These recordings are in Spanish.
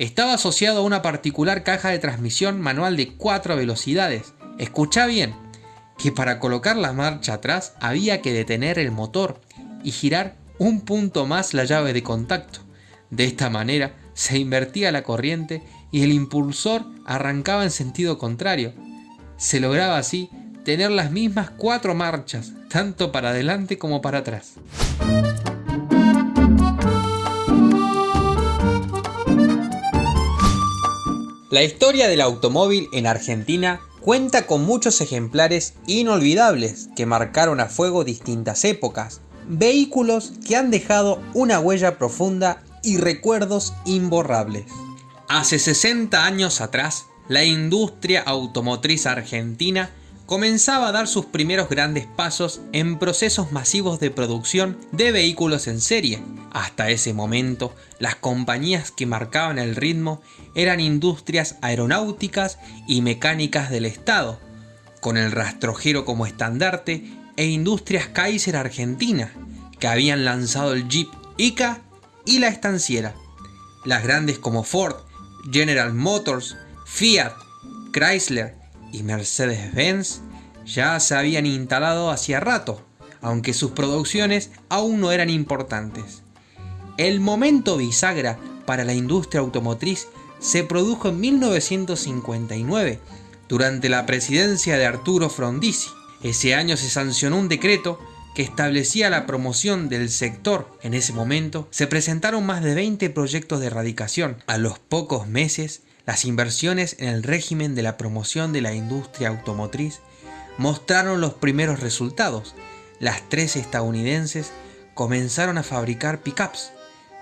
Estaba asociado a una particular caja de transmisión manual de 4 velocidades. Escucha bien, que para colocar la marcha atrás había que detener el motor y girar un punto más la llave de contacto. De esta manera se invertía la corriente y el impulsor arrancaba en sentido contrario. Se lograba así tener las mismas cuatro marchas, tanto para adelante como para atrás. La historia del automóvil en Argentina cuenta con muchos ejemplares inolvidables que marcaron a fuego distintas épocas, vehículos que han dejado una huella profunda y recuerdos imborrables. Hace 60 años atrás, la industria automotriz argentina comenzaba a dar sus primeros grandes pasos en procesos masivos de producción de vehículos en serie. Hasta ese momento, las compañías que marcaban el ritmo eran industrias aeronáuticas y mecánicas del Estado, con el rastrojero como estandarte e Industrias Kaiser Argentina, que habían lanzado el Jeep Ica y la estanciera. Las grandes como Ford, General Motors, Fiat, Chrysler y Mercedes-Benz ya se habían instalado hacía rato, aunque sus producciones aún no eran importantes. El momento bisagra para la industria automotriz se produjo en 1959, durante la presidencia de Arturo Frondizi. Ese año se sancionó un decreto que establecía la promoción del sector. En ese momento se presentaron más de 20 proyectos de erradicación. A los pocos meses, las inversiones en el régimen de la promoción de la industria automotriz mostraron los primeros resultados. Las tres estadounidenses comenzaron a fabricar pickups.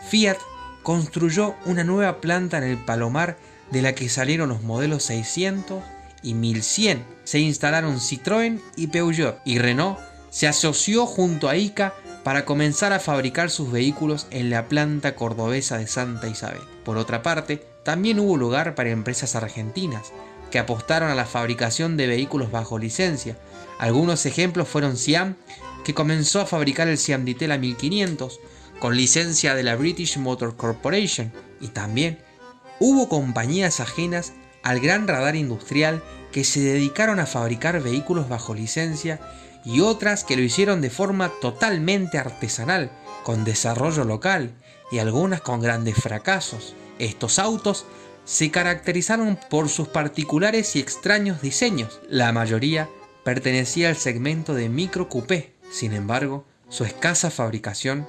Fiat construyó una nueva planta en el Palomar de la que salieron los modelos 600 y 1100. Se instalaron Citroën y Peugeot y Renault se asoció junto a ICA para comenzar a fabricar sus vehículos en la planta cordobesa de Santa Isabel. Por otra parte, también hubo lugar para empresas argentinas que apostaron a la fabricación de vehículos bajo licencia. Algunos ejemplos fueron Siam, que comenzó a fabricar el Siam Ditela 1500 con licencia de la British Motor Corporation y también hubo compañías ajenas al gran radar industrial que se dedicaron a fabricar vehículos bajo licencia y otras que lo hicieron de forma totalmente artesanal, con desarrollo local y algunas con grandes fracasos. Estos autos se caracterizaron por sus particulares y extraños diseños. La mayoría pertenecía al segmento de micro coupé. Sin embargo, su escasa fabricación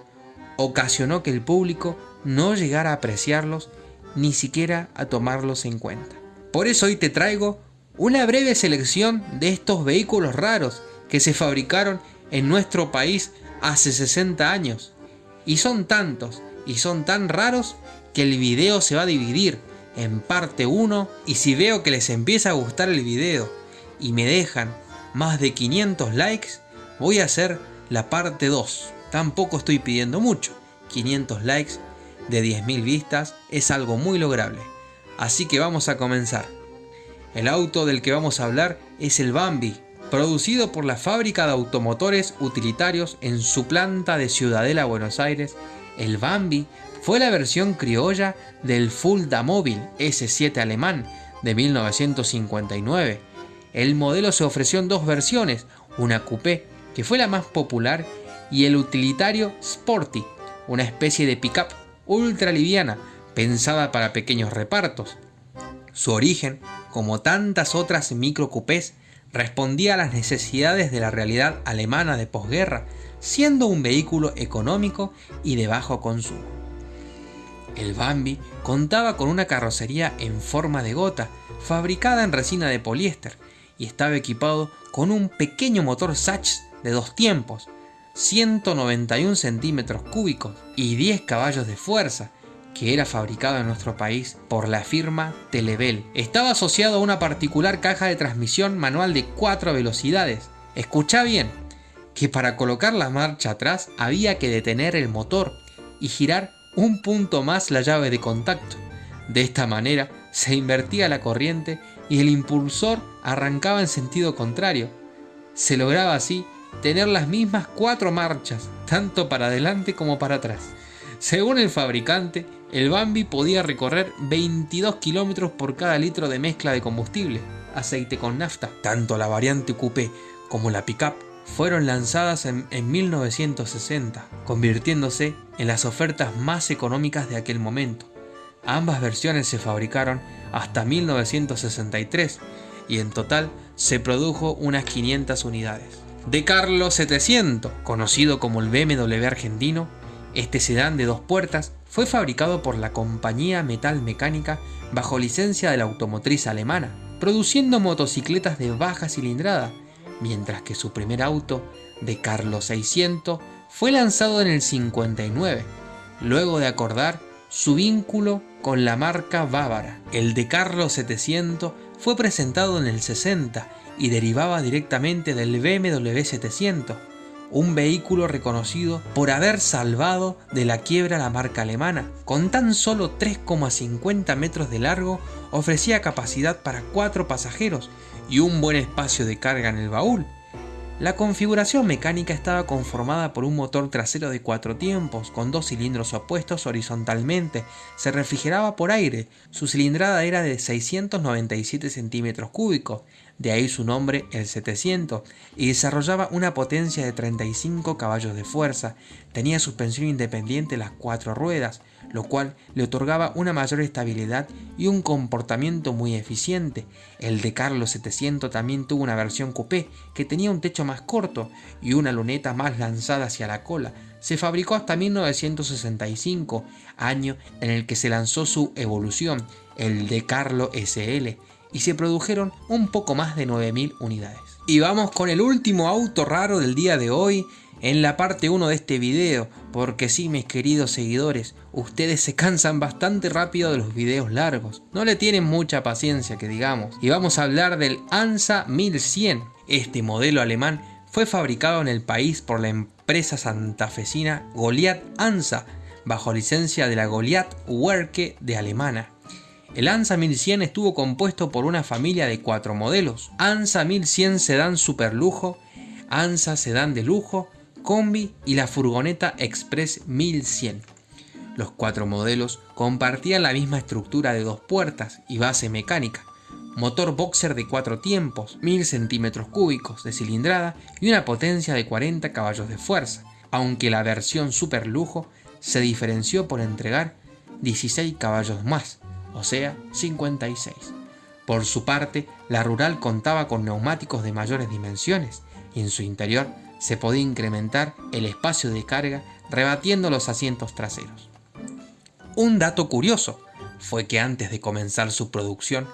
ocasionó que el público no llegara a apreciarlos ni siquiera a tomarlos en cuenta. Por eso hoy te traigo una breve selección de estos vehículos raros que se fabricaron en nuestro país hace 60 años. Y son tantos y son tan raros que el video se va a dividir en parte 1 y si veo que les empieza a gustar el video y me dejan más de 500 likes, voy a hacer la parte 2. Tampoco estoy pidiendo mucho. 500 likes de 10.000 vistas es algo muy lograble. Así que vamos a comenzar. El auto del que vamos a hablar es el Bambi producido por la fábrica de automotores utilitarios en su planta de Ciudadela, Buenos Aires, el Bambi fue la versión criolla del Fulda Móvil S7 alemán de 1959. El modelo se ofreció en dos versiones, una coupé, que fue la más popular, y el utilitario Sporty, una especie de pickup ultra liviana, pensada para pequeños repartos. Su origen, como tantas otras microcoupés, respondía a las necesidades de la realidad alemana de posguerra, siendo un vehículo económico y de bajo consumo. El Bambi contaba con una carrocería en forma de gota, fabricada en resina de poliéster, y estaba equipado con un pequeño motor Sachs de dos tiempos, 191 centímetros cúbicos y 10 caballos de fuerza, que era fabricado en nuestro país por la firma Telebel. Estaba asociado a una particular caja de transmisión manual de 4 velocidades. Escucha bien, que para colocar la marcha atrás había que detener el motor y girar un punto más la llave de contacto. De esta manera se invertía la corriente y el impulsor arrancaba en sentido contrario. Se lograba así tener las mismas cuatro marchas, tanto para adelante como para atrás. Según el fabricante, el Bambi podía recorrer 22 kilómetros por cada litro de mezcla de combustible, aceite con nafta. Tanto la variante coupé como la pickup fueron lanzadas en, en, 1960, convirtiéndose en las ofertas más económicas de aquel momento. Ambas versiones se fabricaron hasta 1963 y en total se produjo unas 500 unidades. De Carlos 700, conocido como el BMW argentino, este sedán de dos puertas fue fabricado por la compañía Metal Mecánica bajo licencia de la automotriz alemana, produciendo motocicletas de baja cilindrada, mientras que su primer auto, de Carlos 600, fue lanzado en el 59, luego de acordar su vínculo con la marca bávara. El de Carlos 700 fue presentado en el 60 y derivaba directamente del BMW 700, un vehículo reconocido por haber salvado de la quiebra la marca alemana. Con tan solo 3,50 metros de largo, ofrecía capacidad para 4 pasajeros y un buen espacio de carga en el baúl. La configuración mecánica estaba conformada por un motor trasero de cuatro tiempos, con dos cilindros opuestos horizontalmente, se refrigeraba por aire, su cilindrada era de 697 centímetros cúbicos, de ahí su nombre el 700, y desarrollaba una potencia de 35 caballos de fuerza, tenía suspensión independiente las cuatro ruedas, lo cual le otorgaba una mayor estabilidad y un comportamiento muy eficiente. El de Carlos 700 también tuvo una versión coupé que tenía un techo más corto y una luneta más lanzada hacia la cola. Se fabricó hasta 1965, año en el que se lanzó su evolución, el de Carlo SL, y se produjeron un poco más de 9.000 unidades. Y vamos con el último auto raro del día de hoy, en la parte 1 de este video, porque sí mis queridos seguidores, ustedes se cansan bastante rápido de los videos largos, no le tienen mucha paciencia que digamos, y vamos a hablar del ANSA 1100. Este modelo alemán fue fabricado en el país por la empresa santafesina Goliath ANSA, bajo licencia de la Goliath Werke de Alemana. El ANSA 1100 estuvo compuesto por una familia de cuatro modelos, ANSA 1100 Sedan Superlujo, ANSA Sedan de Lujo, Combi y la furgoneta Express 1100. Los cuatro modelos compartían la misma estructura de dos puertas y base mecánica, motor boxer de cuatro tiempos, 1000 centímetros cúbicos de cilindrada y una potencia de 40 caballos de fuerza, aunque la versión super lujo se diferenció por entregar 16 caballos más, o sea, 56. Por su parte, la rural contaba con neumáticos de mayores dimensiones y en su interior se podía incrementar el espacio de carga rebatiendo los asientos traseros. Un dato curioso fue que antes de comenzar su producción,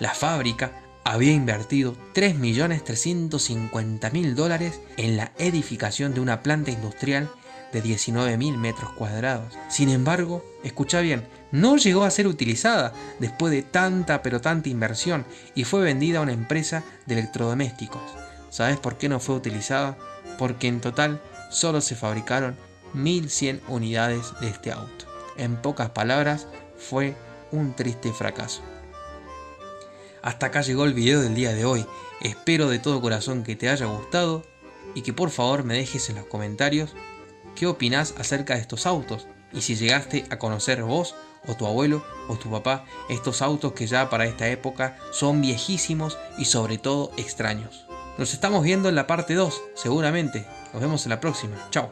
la fábrica había invertido 3.350.000 dólares en la edificación de una planta industrial de 19.000 metros cuadrados. Sin embargo, escucha bien, no llegó a ser utilizada después de tanta pero tanta inversión y fue vendida a una empresa de electrodomésticos. ¿Sabes por qué no fue utilizada? porque en total solo se fabricaron 1100 unidades de este auto. En pocas palabras, fue un triste fracaso. Hasta acá llegó el video del día de hoy. Espero de todo corazón que te haya gustado y que por favor me dejes en los comentarios qué opinas acerca de estos autos y si llegaste a conocer vos o tu abuelo o tu papá estos autos que ya para esta época son viejísimos y sobre todo extraños. Nos estamos viendo en la parte 2, seguramente. Nos vemos en la próxima. Chao.